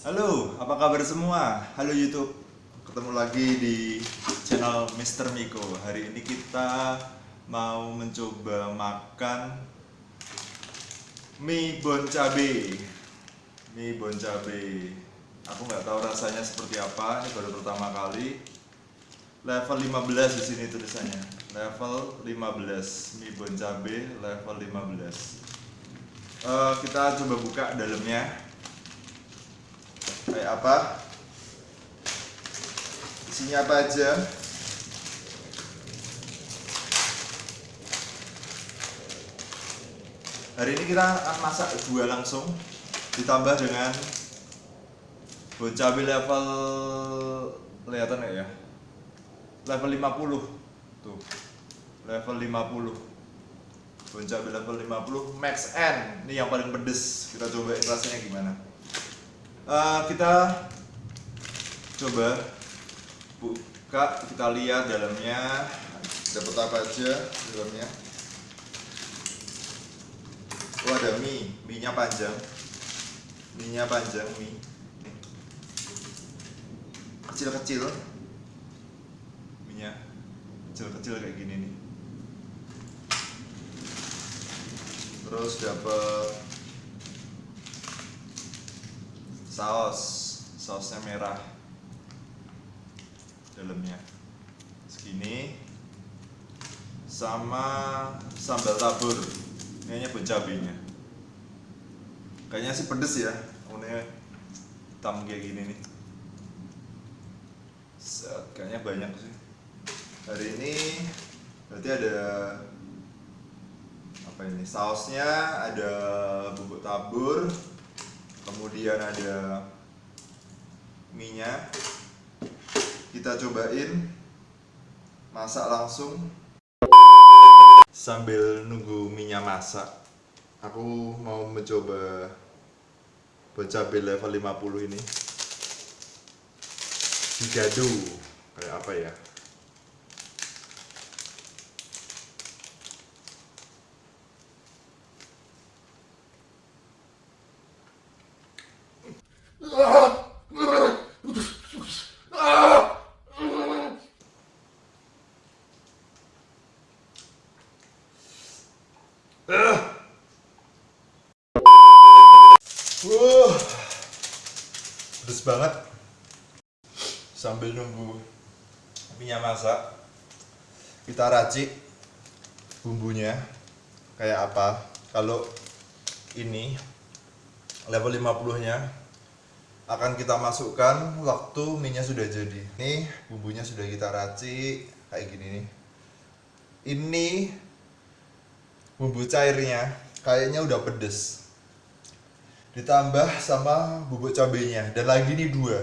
Halo, apa kabar semua? Halo YouTube, ketemu lagi di channel Mr. Miko. Hari ini kita mau mencoba makan mie bon cabe. Mie bon cabe. Aku nggak tahu rasanya seperti apa. Ini baru pertama kali. Level 15 di sini tulisannya. Level 15 mie bon cabe level 15. Eh, kita coba buka dalamnya kayak apa? Isinya apa aja? Hari ini kita akan masak dua langsung ditambah dengan cabai level kelihatan ya? Level 50 tuh. Level 50 bon cabai level 50 max N. Ini yang paling pedes kita coba rasanya gimana uh, kita coba buka kita lihat dalamnya. Dapat apa aja dalamnya? Oh ada mie. Mie nya panjang. Mie nya panjang mie. Kecil-kecil. Mie nya kecil-kecil kayak gini nih. Terus dapat saus. Sausnya merah. Dalamnya. Segini. Sama sambal tabur. Ini hanya cabenya. Kayaknya sih pedes ya. Warnanya hitam kayak gini nih. Set, kayaknya banyak sih. Hari ini berarti ada apa ini? Sausnya ada bubuk tabur kemudian ada minyak. Kita cobain. Masak langsung. Sambil nunggu minyak masak. Aku mau mencoba cabai level 50 ini. Digadu. Kayak apa ya Uh, pedes banget. Sambil nunggu minyak masak, kita racik bumbunya kayak apa. Kalau ini level 50 nya akan kita masukkan waktu minyak sudah jadi. Nih bumbunya sudah kita racik kayak gini nih. Ini bumbu cairnya kayaknya udah pedes ditambah sama bubuk cabenya. Dan lagi nih dua.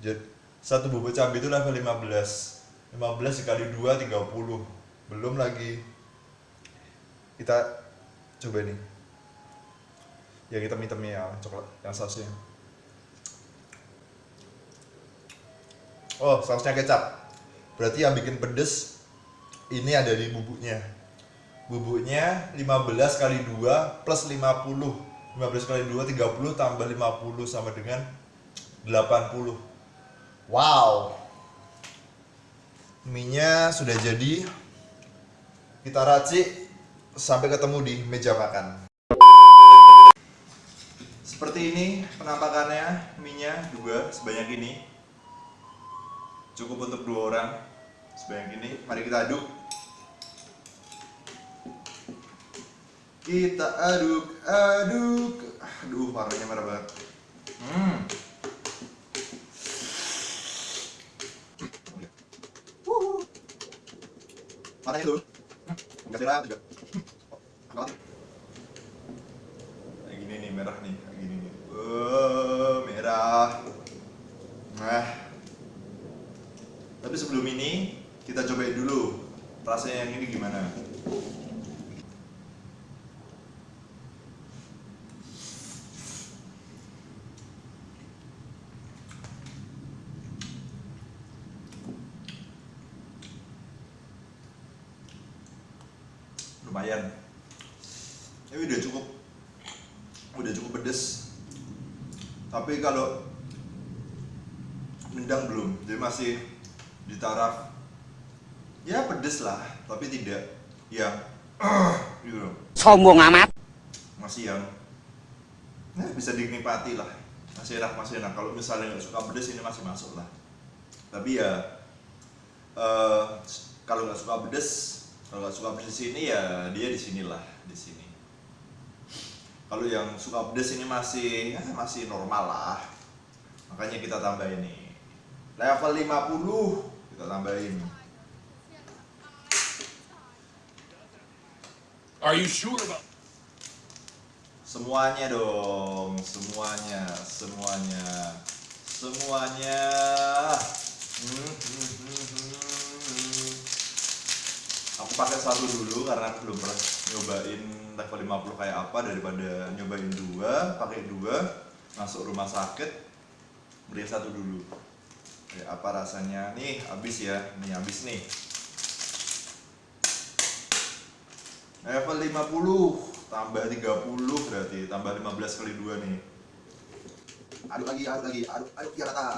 Jadi satu bubuk cabai itu level 15 15 dikali 2 30 belum lagi. Kita coba nih ya kita hitamnya ya coklat yang sausnya. Oh sausnya kecap. Berarti yang bikin pedes ini ada di bubuknya. Bubuknya 15 kali 2 plus 50 15 kali 2 30 tambah 50 sama dengan 80 wow. Mie sudah jadi. Kita racik sampai ketemu di meja makan. Seperti ini penampakannya mie dua sebanyak ini. Cukup untuk dua orang sebanyak ini. Mari kita aduk kita aduk aduk. Aduh warnanya merah banget. Hmm. Warnanya tuh enggak sirah juga. Kayak gini nih merah nih. Kayak gini nih. Oh merah. Nah. Tapi sebelum ini kita cobain dulu rasanya yang ini gimana lumayan ini udah cukup. Udah cukup pedes. Tapi kalau nendang belum jadi masih di taraf. Ya pedes lah tapi tidak yang gitu loh. Sombong amat. Masih yang nah, bisa dinikmati lah. Masih enak masih enak. Kalau misalnya nggak suka pedes ini masih masuk lah. Tapi ya eh, kalau nggak suka pedes kalau nggak suka pedes ini ya dia di sinilah di sini kalau yang suka pedes ini masih ya, masih normal lah makanya kita tambah ini level 50 kita tambahin Are you sure about? semuanya dong semuanya semuanya semuanya Hmm, hmm, hmm, hmm. Pakai satu dulu karena belum pernah nyobain level 50 kayak apa daripada nyobain dua pakai dua masuk rumah sakit beli satu dulu. Kayak apa rasanya? Nih habis ya. Nih habis nih. Level 50 tambah 30 berarti tambah 15 kali 2 nih. Aduk lagi aduk lagi aduk aduk biar rata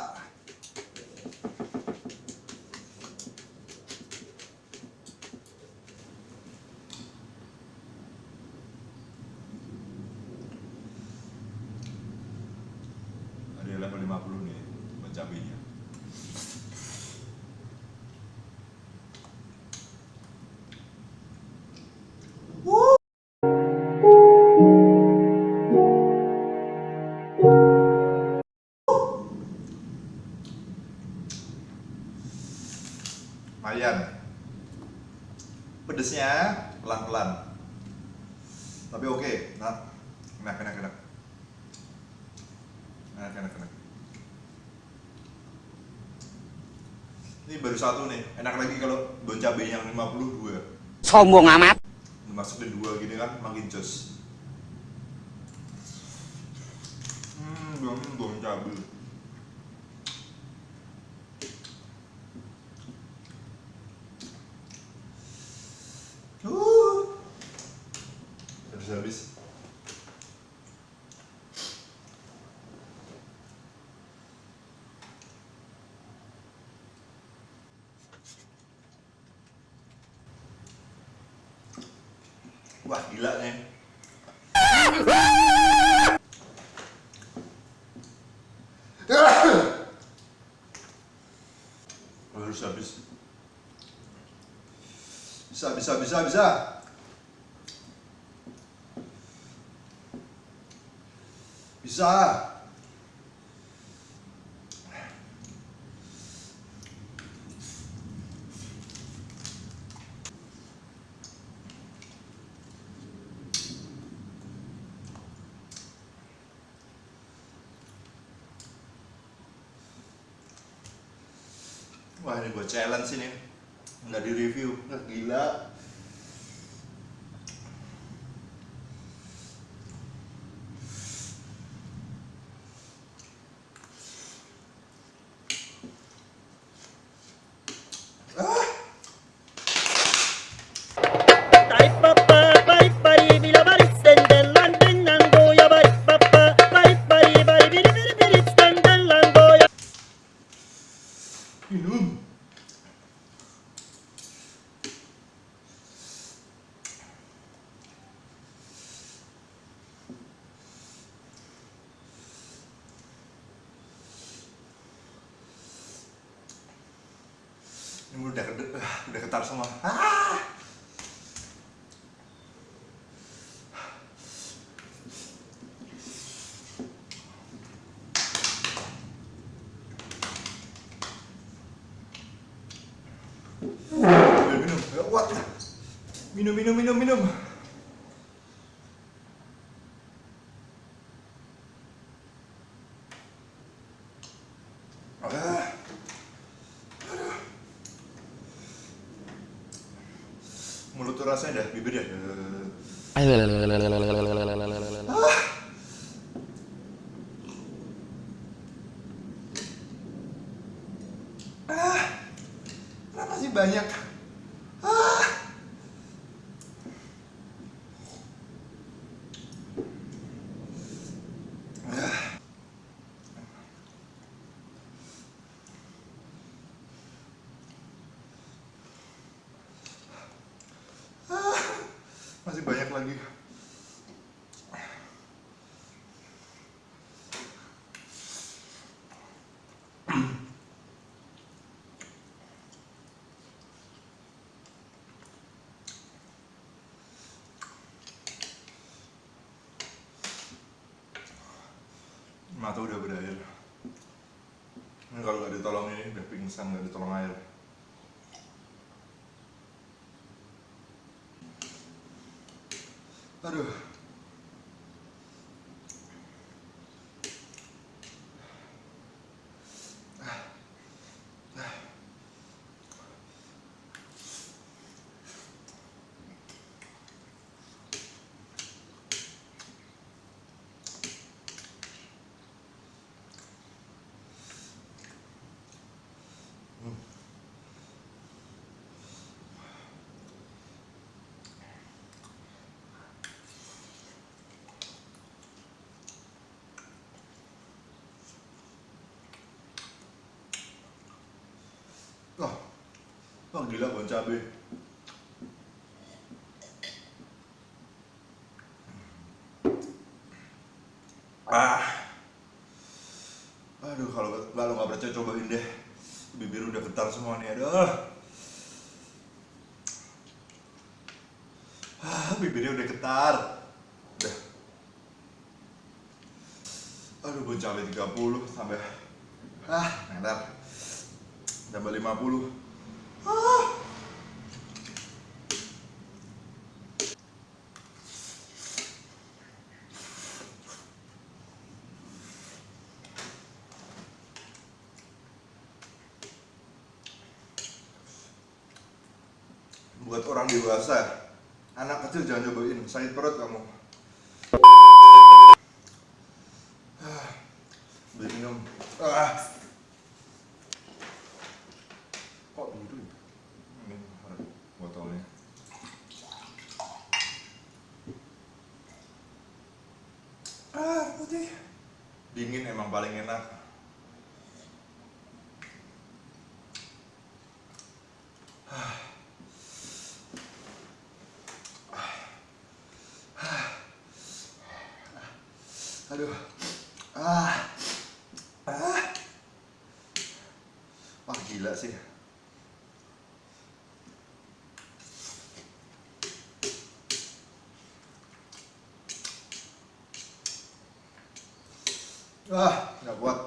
pelan-pelan. Tapi oke nah enak enak enak. Enak enak enak. Ini baru satu nih enak lagi kalau bon cabai yang 52 sombong amat. Dimasukin dua gini kan makin jos. Hmm bon bon cabai Habis. Wah gila nih. Harus habis. Bisa, bisa, bisa, bisa. Bisa. Wah ini buat challenge ini. Nggak di review nggak gila udah ah, udah getar semua. Ah! Minum, Minum, minum, minum, minum Ah. Aduh. Mulut tuh rasanya dah, bibir ya Ah. Kenapa sih banyak? Ah. Ah. lagi mata udah berair. Ini kalau nggak ditolong ini udah pingsan nggak ditolong air. Aduh wah wah gila bon cabe ah. Aduh kalau kalau nggak percaya cobain deh. Bibir udah getar semua nih aduh. Ah bibirnya udah getar udah. Aduh bon cabe 30 sampai ah enak tambah 50 ah. buat orang dewasa anak kecil jangan cobain sakit perut kamu Ah. beli minum ah kok biru ya? ini botolnya putih dingin emang paling enak. Aduh. Ah. Ah. Wah gila sih ah nggak kuat.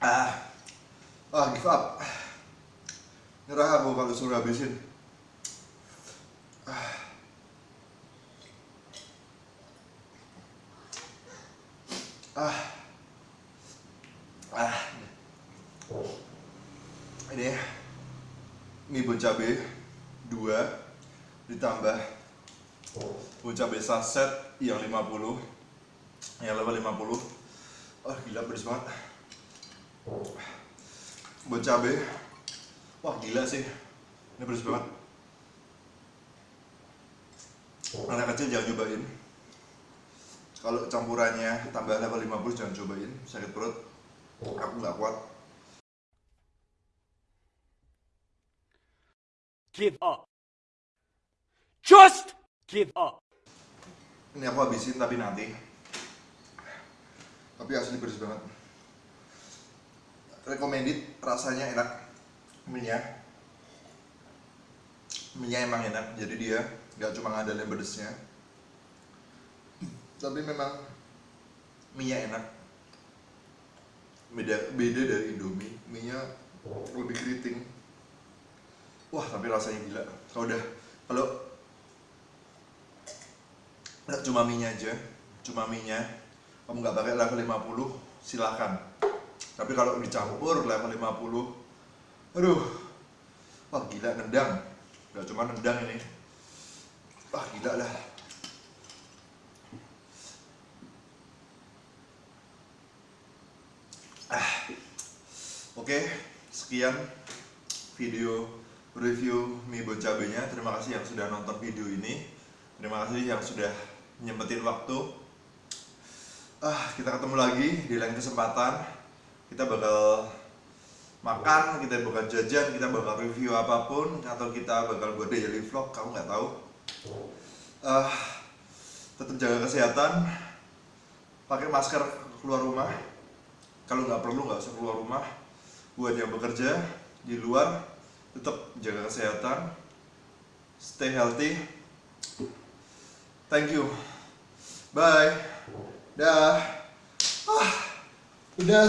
Ah. Ah give up. Nyerah aku kalau suruh habisin. Ah. Ah. Ini mie bon cabe 2 ditambah bon cabe saset yang 50 yang level 50 oh gila pedes banget. Bon cabe wah gila sih. Ini pedes banget. Anak kecil jangan cobain. Kalau campurannya tambah level 50 jangan cobain. Sakit perut. Aku nggak kuat Give up. Just give up. ini aku habisin tapi nanti. Tapi asli pedes banget. Recommended rasanya enak. Minyak. Minyak emang enak jadi dia nggak cuma ngadalin pedesnya. Tapi memang minyak enak. Beda beda dari Indomie. Minyak lebih keriting wah tapi rasanya gila. Kalau udah kalau nggak cuma minyak aja cuma minyak kamu nggak pakai level 50 silahkan tapi kalau dicampur level 50 aduh wah gila nendang. Nggak cuma nendang ini. Wah gila lah. Ah oke sekian video review mie bon cabenya terima kasih yang sudah nonton video ini. Terima kasih yang sudah nyempetin waktu. Ah kita ketemu lagi di lain kesempatan. Kita bakal makan kita bakal jajan kita bakal review apa pun atau kita bakal buat daily vlog kamu nggak tahu. Ah tetap jaga kesehatan. Pakai masker keluar rumah. Kalau nggak perlu nggak usah keluar rumah. Buat yang bekerja di luar tetap jaga kesehatan stay healthy. Thank you. Bye. Dah. Ah udah